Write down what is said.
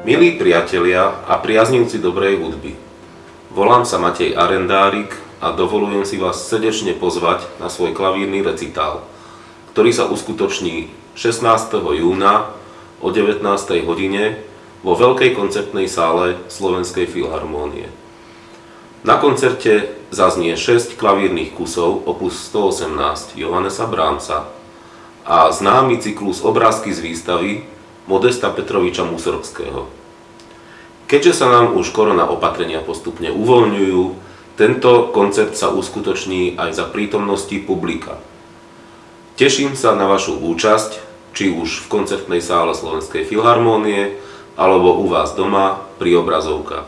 Milí priatelia a priaznivci dobrej hudby, volám sa Matej Arendárik a dovolujem si vás srdečne pozvať na svoj klavírny recitál, ktorý sa uskutoční 16. júna o 19. hodine vo veľkej koncertnej sále Slovenskej filharmónie. Na koncerte zaznie 6 klavírnych kusov opus 118 Johannesa Brahmsa a známy cyklus obrázky z výstavy Modesta Petroviča Musorgského. Keďže sa nám už korona opatrenia postupne uvoľňujú, tento koncert sa uskutoční aj za prítomnosti publika. Teším sa na vašu účasť, či už v koncertnej sále Slovenskej filharmónie, alebo u vás doma pri obrazovkách.